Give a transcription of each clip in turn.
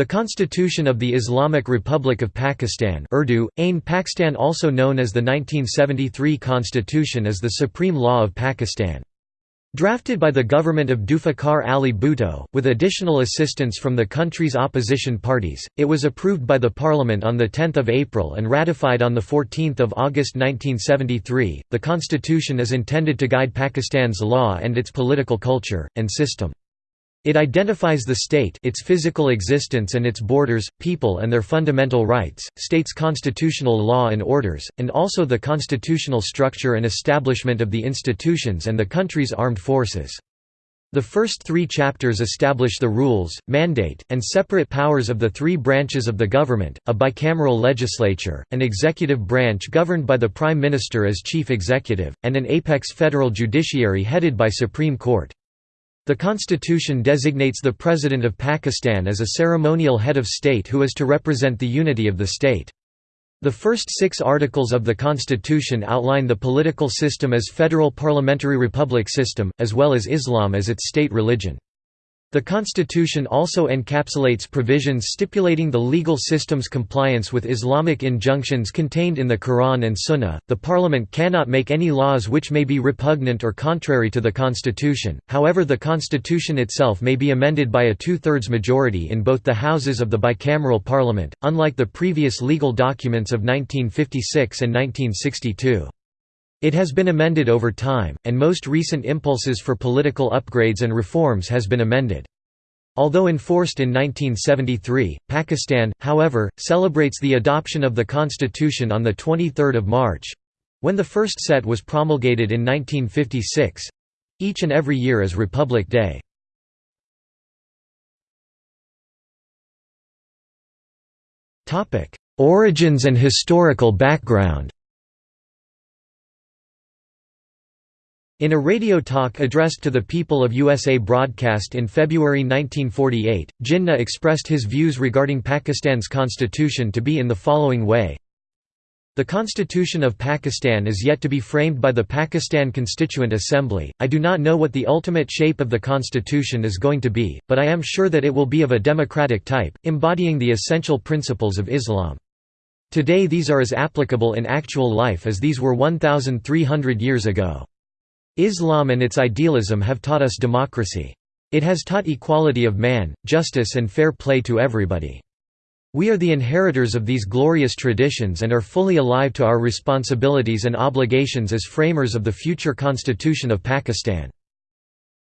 The Constitution of the Islamic Republic of Pakistan Urdu, Ain Pakistan also known as the 1973 Constitution is the supreme law of Pakistan. Drafted by the government of Zulfikar Ali Bhutto, with additional assistance from the country's opposition parties, it was approved by the parliament on 10 April and ratified on 14 August 1973. The constitution is intended to guide Pakistan's law and its political culture, and system. It identifies the state its physical existence and its borders, people and their fundamental rights, states constitutional law and orders, and also the constitutional structure and establishment of the institutions and the country's armed forces. The first three chapters establish the rules, mandate, and separate powers of the three branches of the government, a bicameral legislature, an executive branch governed by the Prime Minister as chief executive, and an apex federal judiciary headed by Supreme Court. The constitution designates the President of Pakistan as a ceremonial head of state who is to represent the unity of the state. The first six articles of the Constitution outline the political system as federal parliamentary republic system, as well as Islam as its state religion. The Constitution also encapsulates provisions stipulating the legal system's compliance with Islamic injunctions contained in the Quran and Sunnah. The Parliament cannot make any laws which may be repugnant or contrary to the Constitution, however, the Constitution itself may be amended by a two thirds majority in both the houses of the bicameral Parliament, unlike the previous legal documents of 1956 and 1962. It has been amended over time, and most recent impulses for political upgrades and reforms has been amended. Although enforced in 1973, Pakistan, however, celebrates the adoption of the constitution on 23 March—when the first set was promulgated in 1956—each and every year as Republic Day. Origins and historical background In a radio talk addressed to the people of USA broadcast in February 1948, Jinnah expressed his views regarding Pakistan's constitution to be in the following way. The Constitution of Pakistan is yet to be framed by the Pakistan Constituent Assembly. I do not know what the ultimate shape of the constitution is going to be, but I am sure that it will be of a democratic type, embodying the essential principles of Islam. Today these are as applicable in actual life as these were 1,300 years ago. Islam and its idealism have taught us democracy. It has taught equality of man, justice and fair play to everybody. We are the inheritors of these glorious traditions and are fully alive to our responsibilities and obligations as framers of the future constitution of Pakistan.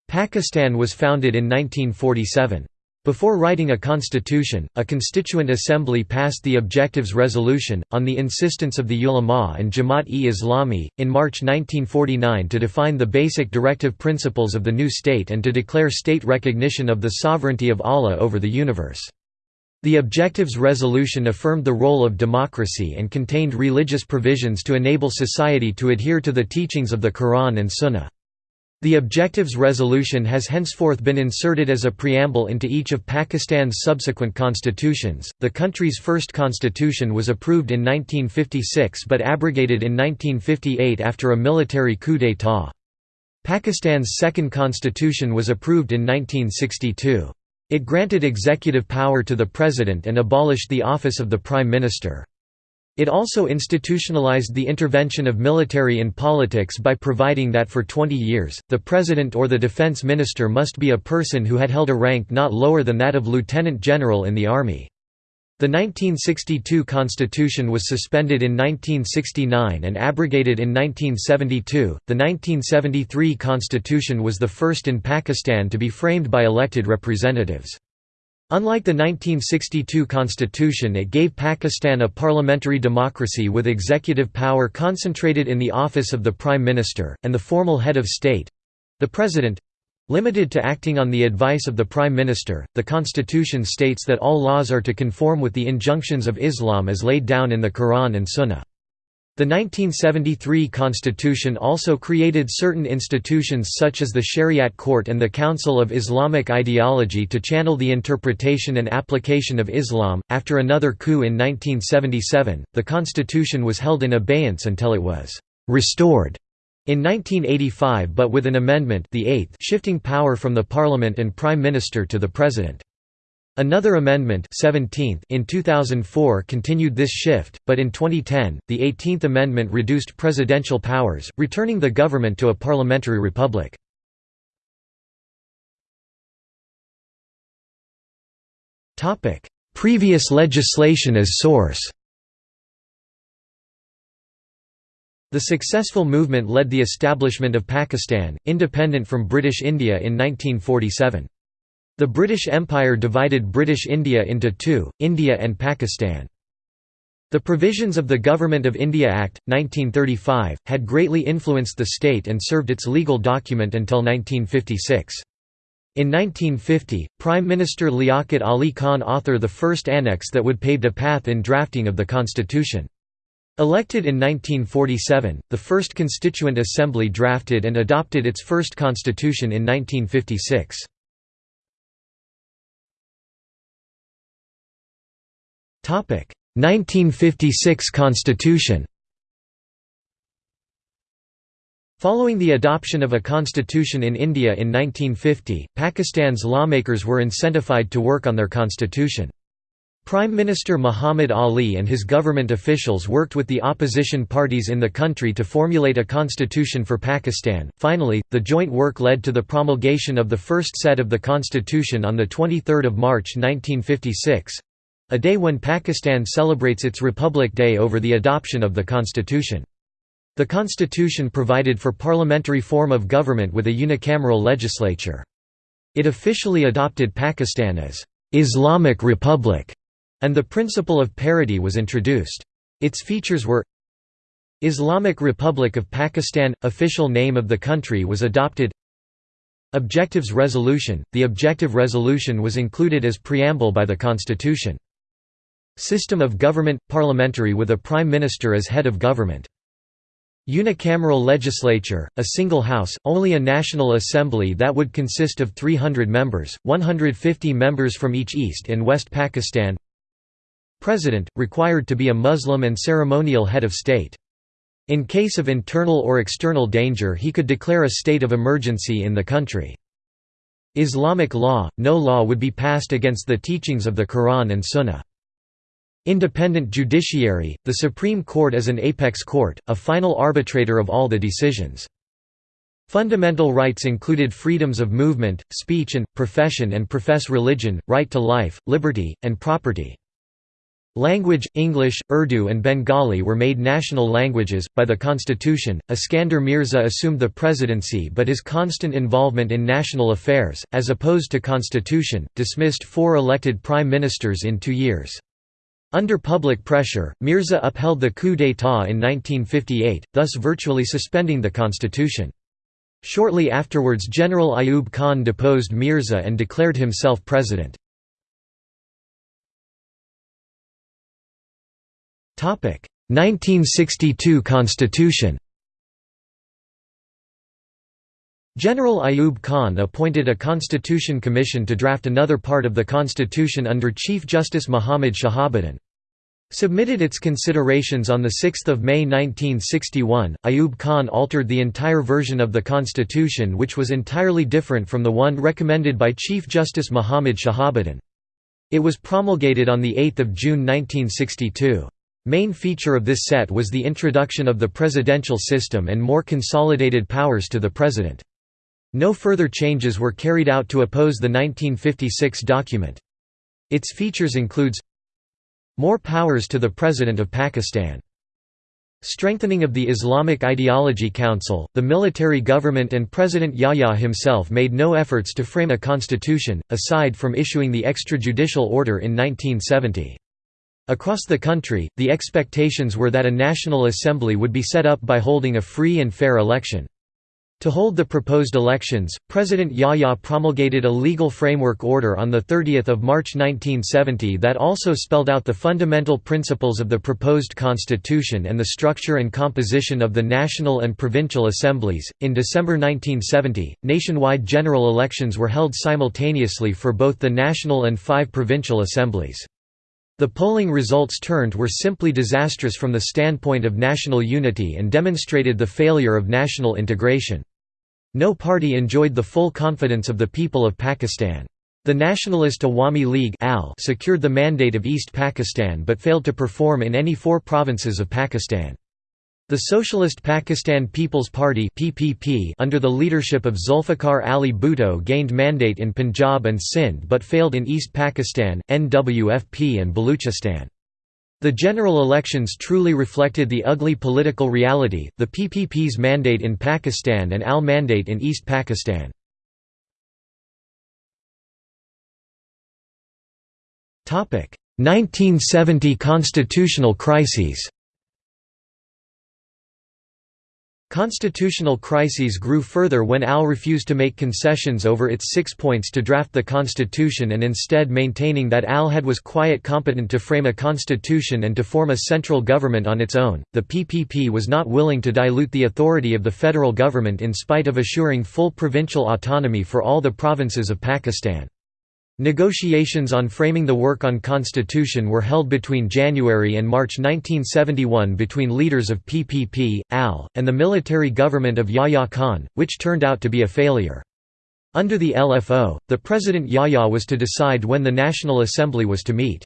Pakistan was founded in 1947. Before writing a constitution, a constituent assembly passed the Objectives Resolution, on the insistence of the ulama and Jamaat-e-Islami, in March 1949 to define the basic directive principles of the new state and to declare state recognition of the sovereignty of Allah over the universe. The Objectives Resolution affirmed the role of democracy and contained religious provisions to enable society to adhere to the teachings of the Quran and Sunnah. The Objectives Resolution has henceforth been inserted as a preamble into each of Pakistan's subsequent constitutions. The country's first constitution was approved in 1956 but abrogated in 1958 after a military coup d'état. Pakistan's second constitution was approved in 1962. It granted executive power to the president and abolished the office of the prime minister. It also institutionalized the intervention of military in politics by providing that for 20 years, the president or the defense minister must be a person who had held a rank not lower than that of lieutenant general in the army. The 1962 constitution was suspended in 1969 and abrogated in 1972. The 1973 constitution was the first in Pakistan to be framed by elected representatives. Unlike the 1962 constitution it gave Pakistan a parliamentary democracy with executive power concentrated in the office of the prime minister, and the formal head of state—the president—limited to acting on the advice of the prime minister. The constitution states that all laws are to conform with the injunctions of Islam as laid down in the Quran and Sunnah. The 1973 constitution also created certain institutions such as the Shariat Court and the Council of Islamic Ideology to channel the interpretation and application of Islam. After another coup in 1977, the constitution was held in abeyance until it was restored in 1985 but with an amendment the eighth shifting power from the parliament and prime minister to the president. Another amendment 17th in 2004 continued this shift, but in 2010, the 18th Amendment reduced presidential powers, returning the government to a parliamentary republic. Previous legislation as source The successful movement led the establishment of Pakistan, independent from British India in 1947. The British Empire divided British India into two, India and Pakistan. The provisions of the Government of India Act, 1935, had greatly influenced the state and served its legal document until 1956. In 1950, Prime Minister Liaquat Ali Khan authored the first annex that would pave a path in drafting of the constitution. Elected in 1947, the first Constituent Assembly drafted and adopted its first constitution in 1956. 1956 Constitution Following the adoption of a constitution in India in 1950, Pakistan's lawmakers were incentivized to work on their constitution. Prime Minister Muhammad Ali and his government officials worked with the opposition parties in the country to formulate a constitution for Pakistan. Finally, the joint work led to the promulgation of the first set of the constitution on the 23rd of March 1956 a day when Pakistan celebrates its Republic Day over the adoption of the constitution. The constitution provided for parliamentary form of government with a unicameral legislature. It officially adopted Pakistan as Islamic Republic, and the principle of parity was introduced. Its features were Islamic Republic of Pakistan – official name of the country was adopted Objectives Resolution – The Objective Resolution was included as preamble by the Constitution. System of government – parliamentary with a prime minister as head of government. Unicameral legislature, a single house, only a national assembly that would consist of 300 members, 150 members from each East and West Pakistan President, required to be a Muslim and ceremonial head of state. In case of internal or external danger he could declare a state of emergency in the country. Islamic law, no law would be passed against the teachings of the Quran and Sunnah. Independent judiciary, the Supreme Court as an apex court, a final arbitrator of all the decisions. Fundamental rights included freedoms of movement, speech and, profession and profess religion, right to life, liberty, and property. Language, English, Urdu and Bengali were made national languages. By the constitution, Iskander Mirza assumed the presidency but his constant involvement in national affairs, as opposed to constitution, dismissed four elected prime ministers in two years. Under public pressure, Mirza upheld the coup d'état in 1958, thus virtually suspending the constitution. Shortly afterwards General Ayub Khan deposed Mirza and declared himself president. Topic: 1962 Constitution General Ayub Khan appointed a Constitution Commission to draft another part of the constitution under Chief Justice Muhammad Shahabuddin. Submitted its considerations on 6 May 1961, Ayub Khan altered the entire version of the constitution which was entirely different from the one recommended by Chief Justice Muhammad Shahabuddin. It was promulgated on 8 June 1962. Main feature of this set was the introduction of the presidential system and more consolidated powers to the president. No further changes were carried out to oppose the 1956 document. Its features includes more powers to the President of Pakistan. Strengthening of the Islamic Ideology Council, the military government and President Yahya himself made no efforts to frame a constitution, aside from issuing the extrajudicial order in 1970. Across the country, the expectations were that a national assembly would be set up by holding a free and fair election. To hold the proposed elections, President Yahya promulgated a legal framework order on 30 March 1970 that also spelled out the fundamental principles of the proposed constitution and the structure and composition of the national and provincial assemblies. In December 1970, nationwide general elections were held simultaneously for both the national and five provincial assemblies. The polling results turned were simply disastrous from the standpoint of national unity and demonstrated the failure of national integration. No party enjoyed the full confidence of the people of Pakistan. The nationalist Awami League secured the mandate of East Pakistan but failed to perform in any four provinces of Pakistan. The Socialist Pakistan People's Party (PPP) under the leadership of Zulfikar Ali Bhutto gained mandate in Punjab and Sindh but failed in East Pakistan, NWFP and Baluchistan. The general elections truly reflected the ugly political reality, the PPP's mandate in Pakistan and AL mandate in East Pakistan. Topic: 1970 constitutional crises Constitutional crises grew further when AL refused to make concessions over its six points to draft the constitution and instead maintaining that AL had was quiet competent to frame a constitution and to form a central government on its own. The PPP was not willing to dilute the authority of the federal government in spite of assuring full provincial autonomy for all the provinces of Pakistan. Negotiations on framing the work on constitution were held between January and March 1971 between leaders of PPP, AL, and the military government of Yahya Khan, which turned out to be a failure. Under the LFO, the President Yahya was to decide when the National Assembly was to meet.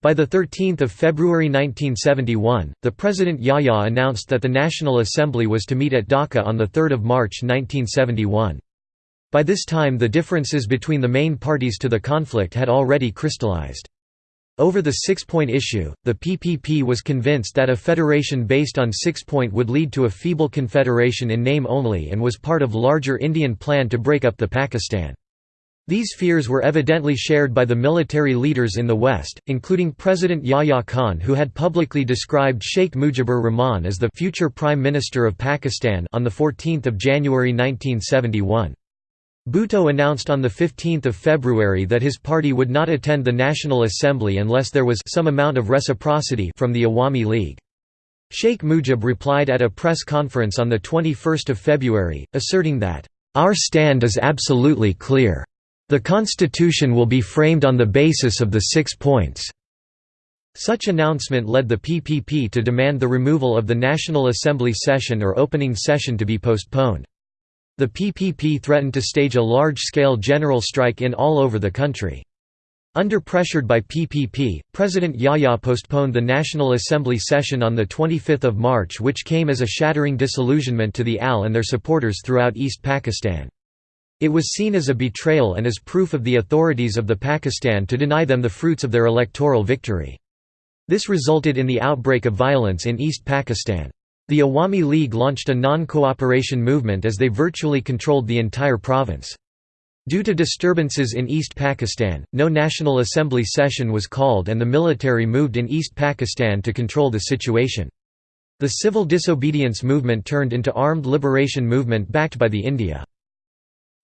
By 13 February 1971, the President Yahya announced that the National Assembly was to meet at Dhaka on 3 March 1971. By this time the differences between the main parties to the conflict had already crystallized. Over the six-point issue, the PPP was convinced that a federation based on six-point would lead to a feeble confederation in name only and was part of larger Indian plan to break up the Pakistan. These fears were evidently shared by the military leaders in the West, including President Yahya Khan who had publicly described Sheikh Mujibur Rahman as the future Prime Minister of Pakistan on 14 January 1971. Bhutto announced on 15 February that his party would not attend the National Assembly unless there was some amount of reciprocity from the Awami League. Sheikh Mujib replied at a press conference on 21 February, asserting that, "...our stand is absolutely clear. The constitution will be framed on the basis of the six points." Such announcement led the PPP to demand the removal of the National Assembly session or opening session to be postponed. The PPP threatened to stage a large-scale general strike in all over the country. Under pressured by PPP, President Yahya postponed the National Assembly session on 25 March which came as a shattering disillusionment to the AL and their supporters throughout East Pakistan. It was seen as a betrayal and as proof of the authorities of the Pakistan to deny them the fruits of their electoral victory. This resulted in the outbreak of violence in East Pakistan. The Awami League launched a non-cooperation movement as they virtually controlled the entire province. Due to disturbances in East Pakistan, no National Assembly session was called and the military moved in East Pakistan to control the situation. The civil disobedience movement turned into armed liberation movement backed by the India.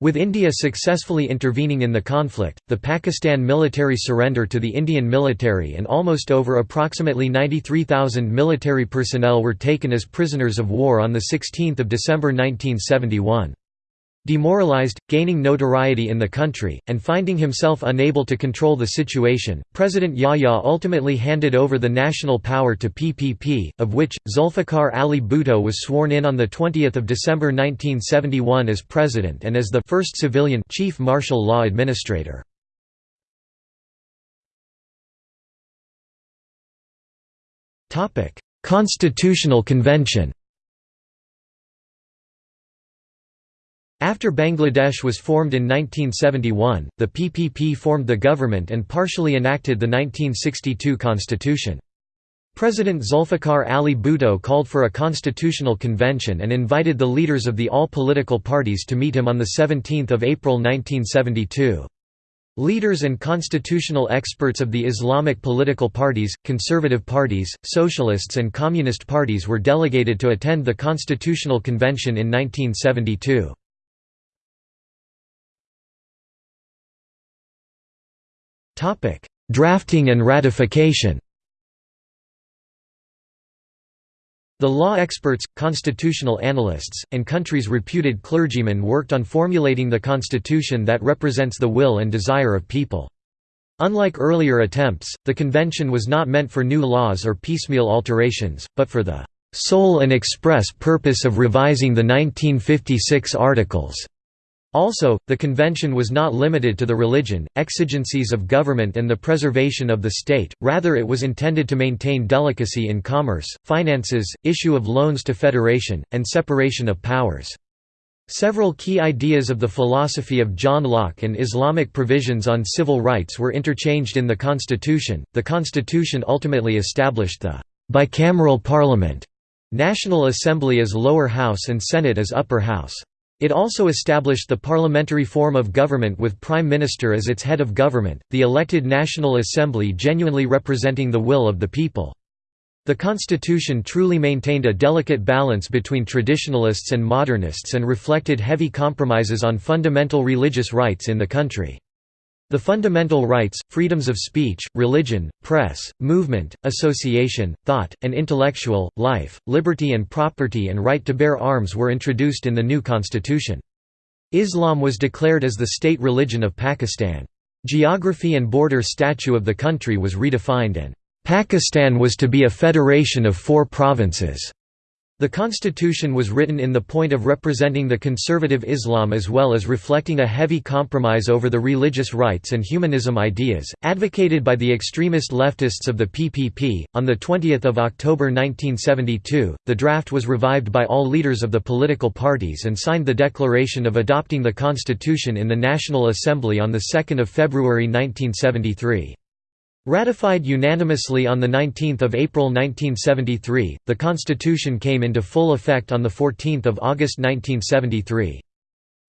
With India successfully intervening in the conflict, the Pakistan military surrender to the Indian military and almost over approximately 93,000 military personnel were taken as prisoners of war on 16 December 1971. Demoralized, gaining notoriety in the country, and finding himself unable to control the situation, President Yahya ultimately handed over the national power to PPP, of which, Zulfikar Ali Bhutto was sworn in on 20 December 1971 as president and as the first civilian chief martial law administrator. Constitutional Convention After Bangladesh was formed in 1971, the PPP formed the government and partially enacted the 1962 constitution. President Zulfikar Ali Bhutto called for a constitutional convention and invited the leaders of the all political parties to meet him on 17 April 1972. Leaders and constitutional experts of the Islamic political parties, conservative parties, socialists and communist parties were delegated to attend the Constitutional Convention in 1972. Topic: Drafting and ratification. The law experts, constitutional analysts, and countries' reputed clergymen worked on formulating the constitution that represents the will and desire of people. Unlike earlier attempts, the convention was not meant for new laws or piecemeal alterations, but for the sole and express purpose of revising the 1956 Articles. Also, the convention was not limited to the religion, exigencies of government and the preservation of the state, rather it was intended to maintain delicacy in commerce, finances, issue of loans to federation, and separation of powers. Several key ideas of the philosophy of John Locke and Islamic provisions on civil rights were interchanged in the constitution. The constitution ultimately established the bicameral parliament, National Assembly as lower house and Senate as upper house. It also established the parliamentary form of government with Prime Minister as its head of government, the elected National Assembly genuinely representing the will of the people. The constitution truly maintained a delicate balance between traditionalists and modernists and reflected heavy compromises on fundamental religious rights in the country. The fundamental rights, freedoms of speech, religion, press, movement, association, thought, and intellectual, life, liberty and property and right to bear arms were introduced in the new constitution. Islam was declared as the state religion of Pakistan. Geography and border statute of the country was redefined and Pakistan was to be a federation of four provinces. The constitution was written in the point of representing the conservative Islam as well as reflecting a heavy compromise over the religious rights and humanism ideas, advocated by the extremist leftists of the PPP. On the 20 October 1972, the draft was revived by all leaders of the political parties and signed the declaration of adopting the constitution in the National Assembly on 2 February 1973. Ratified unanimously on 19 April 1973, the Constitution came into full effect on 14 August 1973.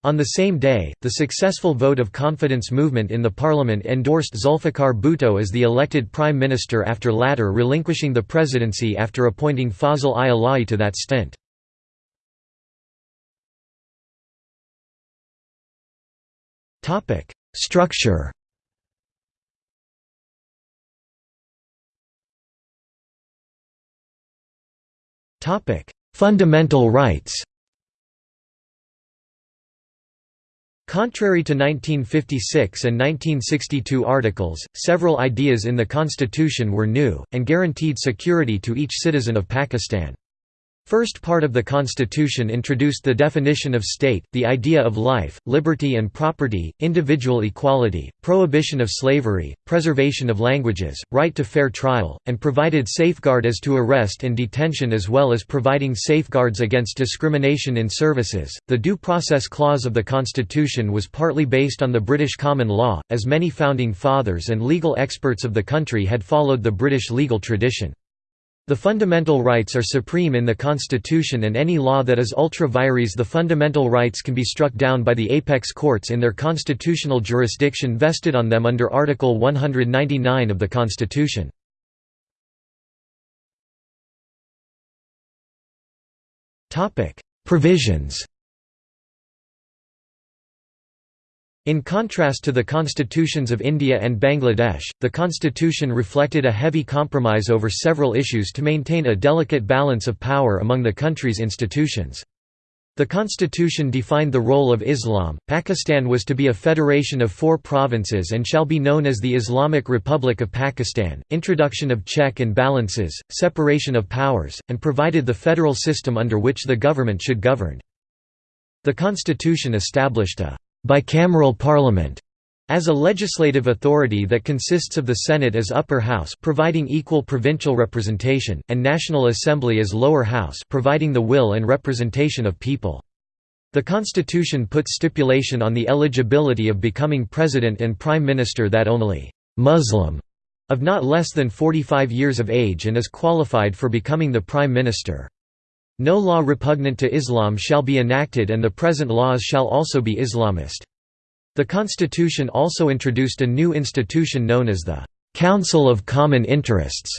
On the same day, the successful vote of confidence movement in the parliament endorsed Zulfikar Bhutto as the elected prime minister after latter relinquishing the presidency after appointing Fazl i Ala'i to that stint. Structure Fundamental rights Contrary to 1956 and 1962 articles, several ideas in the constitution were new, and guaranteed security to each citizen of Pakistan. First part of the Constitution introduced the definition of state, the idea of life, liberty and property, individual equality, prohibition of slavery, preservation of languages, right to fair trial, and provided safeguard as to arrest and detention as well as providing safeguards against discrimination in services. The Due Process Clause of the Constitution was partly based on the British common law, as many founding fathers and legal experts of the country had followed the British legal tradition. The fundamental rights are supreme in the Constitution and any law that is ultra vires the fundamental rights can be struck down by the apex courts in their constitutional jurisdiction vested on them under Article 199 of the Constitution. Provisions In contrast to the constitutions of India and Bangladesh, the constitution reflected a heavy compromise over several issues to maintain a delicate balance of power among the country's institutions. The constitution defined the role of Islam. Pakistan was to be a federation of four provinces and shall be known as the Islamic Republic of Pakistan, introduction of check and balances, separation of powers, and provided the federal system under which the government should govern. The constitution established a bicameral parliament as a legislative authority that consists of the Senate as upper house providing equal provincial representation, and National Assembly as lower house providing the will and representation of people. The constitution put stipulation on the eligibility of becoming president and prime minister that only «Muslim» of not less than 45 years of age and is qualified for becoming the prime minister. No law repugnant to Islam shall be enacted and the present laws shall also be Islamist. The constitution also introduced a new institution known as the «Council of Common Interests»,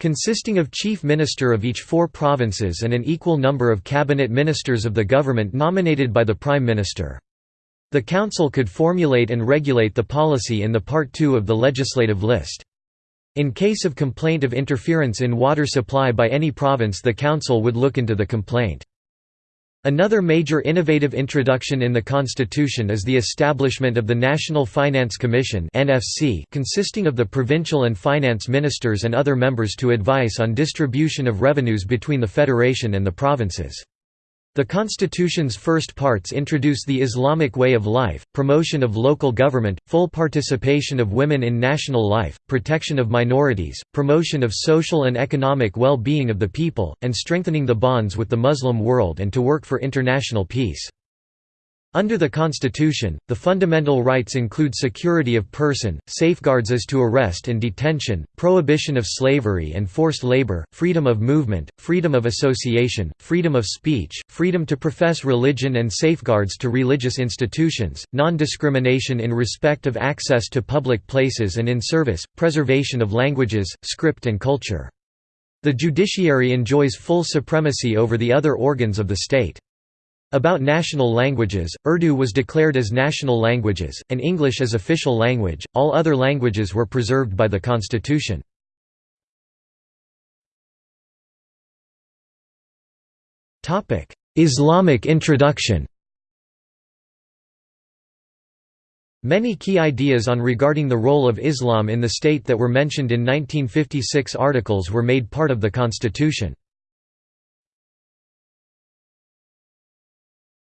consisting of chief minister of each four provinces and an equal number of cabinet ministers of the government nominated by the prime minister. The council could formulate and regulate the policy in the Part 2 of the legislative list. In case of complaint of interference in water supply by any province the council would look into the complaint. Another major innovative introduction in the Constitution is the establishment of the National Finance Commission consisting of the provincial and finance ministers and other members to advice on distribution of revenues between the Federation and the provinces. The constitution's first parts introduce the Islamic way of life, promotion of local government, full participation of women in national life, protection of minorities, promotion of social and economic well-being of the people, and strengthening the bonds with the Muslim world and to work for international peace. Under the Constitution, the fundamental rights include security of person, safeguards as to arrest and detention, prohibition of slavery and forced labor, freedom of movement, freedom of association, freedom of speech, freedom to profess religion and safeguards to religious institutions, non-discrimination in respect of access to public places and in service, preservation of languages, script and culture. The judiciary enjoys full supremacy over the other organs of the state. About national languages, Urdu was declared as national languages, and English as official language, all other languages were preserved by the constitution. Islamic introduction Many key ideas on regarding the role of Islam in the state that were mentioned in 1956 articles were made part of the constitution.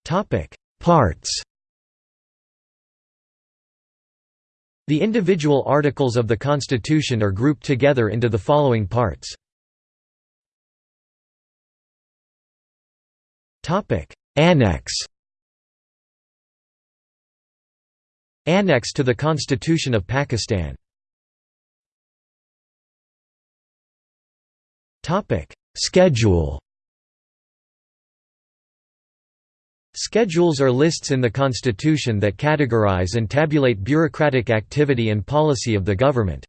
Topic: Parts. The individual articles of the Constitution are grouped together into the following parts. Topic: Annex. Annex to the Constitution of Pakistan. Topic: Schedule. Schedules are lists in the Constitution that categorize and tabulate bureaucratic activity and policy of the government.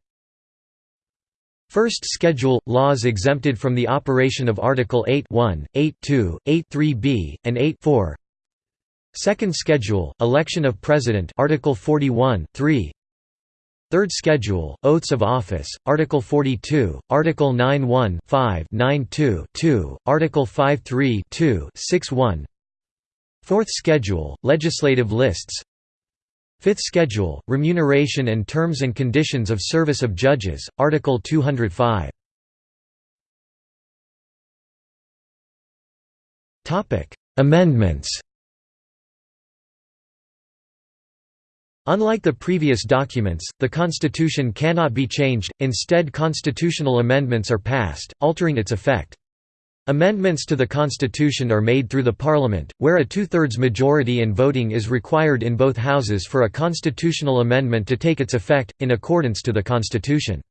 First Schedule – Laws exempted from the operation of Article 8 1, 8 2, 8 3b, and 8 4. Second Schedule – Election of President Article 41 3. Third Schedule – Oaths of Office, Article 42, Article 9 1 5 9 2 2, Article 5 3 2 6 1 Fourth Schedule, Legislative Lists. Fifth Schedule, Remuneration and Terms and Conditions of Service of Judges, Article 205 Amendments. Unlike the previous documents, the Constitution cannot be changed, instead constitutional amendments are passed, altering its effect. Amendments to the Constitution are made through the Parliament, where a two-thirds majority in voting is required in both houses for a constitutional amendment to take its effect, in accordance to the Constitution.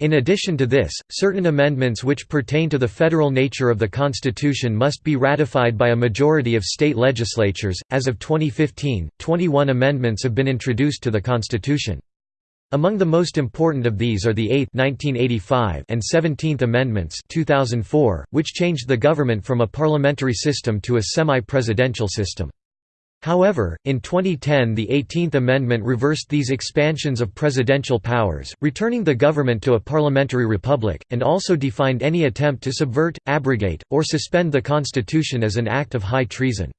In addition to this, certain amendments which pertain to the federal nature of the Constitution must be ratified by a majority of state legislatures. As of 2015, 21 amendments have been introduced to the Constitution. Among the most important of these are the 8th 1985 and 17th Amendments 2004, which changed the government from a parliamentary system to a semi-presidential system. However, in 2010 the 18th Amendment reversed these expansions of presidential powers, returning the government to a parliamentary republic, and also defined any attempt to subvert, abrogate, or suspend the Constitution as an act of high treason.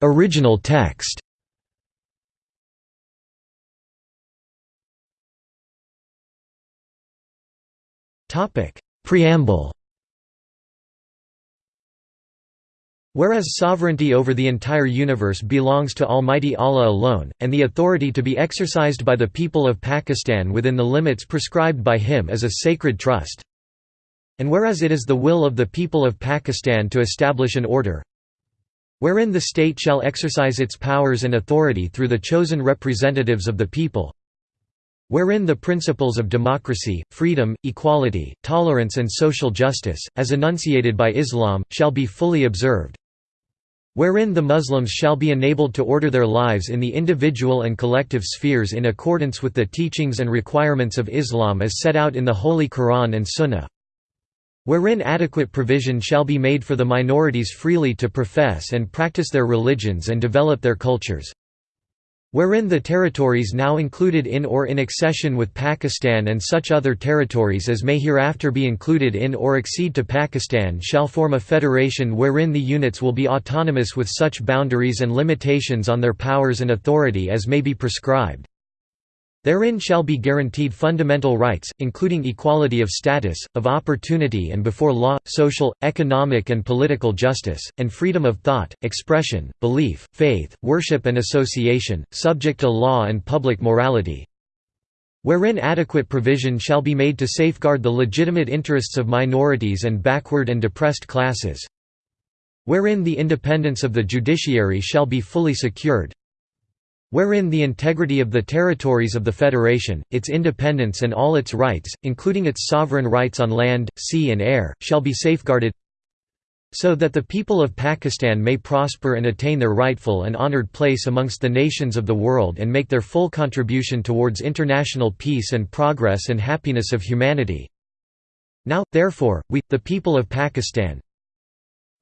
Original text. Topic: Preamble. Whereas sovereignty over the entire universe belongs to Almighty Allah alone, and the authority to be exercised by the people of Pakistan within the limits prescribed by Him is a sacred trust. And whereas it is the will of the people of Pakistan to establish an order, wherein the state shall exercise its powers and authority through the chosen representatives of the people wherein the principles of democracy, freedom, equality, tolerance and social justice, as enunciated by Islam, shall be fully observed wherein the Muslims shall be enabled to order their lives in the individual and collective spheres in accordance with the teachings and requirements of Islam as set out in the Holy Quran and Sunnah wherein adequate provision shall be made for the minorities freely to profess and practice their religions and develop their cultures. Wherein the territories now included in or in accession with Pakistan and such other territories as may hereafter be included in or accede to Pakistan shall form a federation wherein the units will be autonomous with such boundaries and limitations on their powers and authority as may be prescribed Therein shall be guaranteed fundamental rights, including equality of status, of opportunity and before law, social, economic and political justice, and freedom of thought, expression, belief, faith, worship and association, subject to law and public morality, wherein adequate provision shall be made to safeguard the legitimate interests of minorities and backward and depressed classes, wherein the independence of the judiciary shall be fully secured, wherein the integrity of the territories of the Federation, its independence and all its rights, including its sovereign rights on land, sea and air, shall be safeguarded so that the people of Pakistan may prosper and attain their rightful and honored place amongst the nations of the world and make their full contribution towards international peace and progress and happiness of humanity. Now, therefore, we, the people of Pakistan,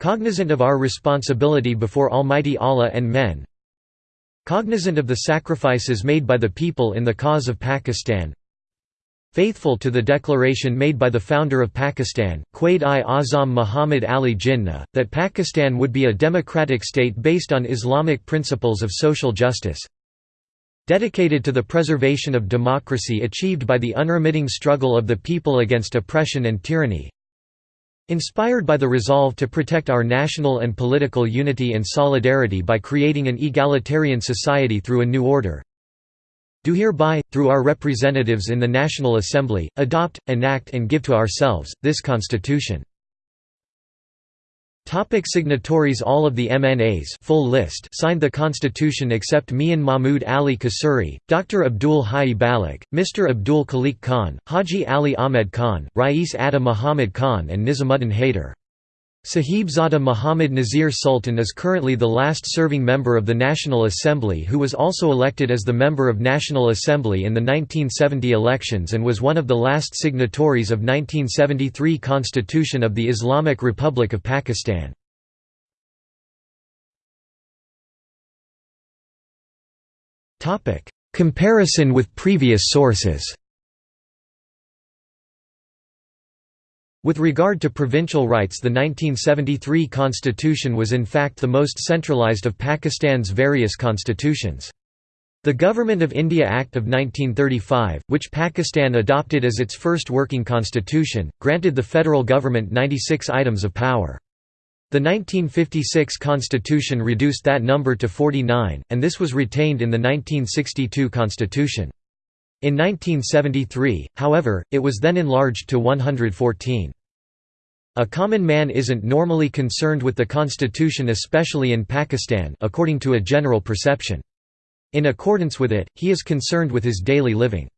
cognizant of our responsibility before Almighty Allah and men, Cognizant of the sacrifices made by the people in the cause of Pakistan. Faithful to the declaration made by the founder of Pakistan, Quaid-i-Azam Muhammad Ali Jinnah, that Pakistan would be a democratic state based on Islamic principles of social justice. Dedicated to the preservation of democracy achieved by the unremitting struggle of the people against oppression and tyranny Inspired by the resolve to protect our national and political unity and solidarity by creating an egalitarian society through a new order, do hereby, through our representatives in the National Assembly, adopt, enact and give to ourselves, this Constitution. Topic signatories All of the MNAs full list signed the constitution except Mian Mahmud Ali Kasuri, Dr. Abdul Hai Baloch, Mr. Abdul Khaliq Khan, Haji Ali Ahmed Khan, Rais Atta Muhammad Khan and Nizamuddin Haider. Sahibzada Muhammad Nazir Sultan is currently the last serving member of the National Assembly who was also elected as the member of National Assembly in the 1970 elections and was one of the last signatories of 1973 Constitution of the Islamic Republic of Pakistan. Comparison with previous sources With regard to provincial rights the 1973 constitution was in fact the most centralised of Pakistan's various constitutions. The Government of India Act of 1935, which Pakistan adopted as its first working constitution, granted the federal government 96 items of power. The 1956 constitution reduced that number to 49, and this was retained in the 1962 constitution. In 1973, however, it was then enlarged to 114. A common man isn't normally concerned with the constitution especially in Pakistan according to a general perception. In accordance with it, he is concerned with his daily living.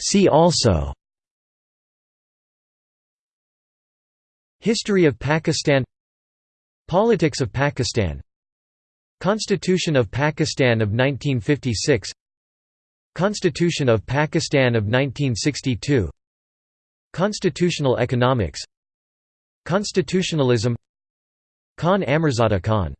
See also History of Pakistan Politics of Pakistan Constitution of Pakistan of 1956 Constitution of Pakistan of 1962 Constitutional economics. Constitutionalism. Khan Amirzada Khan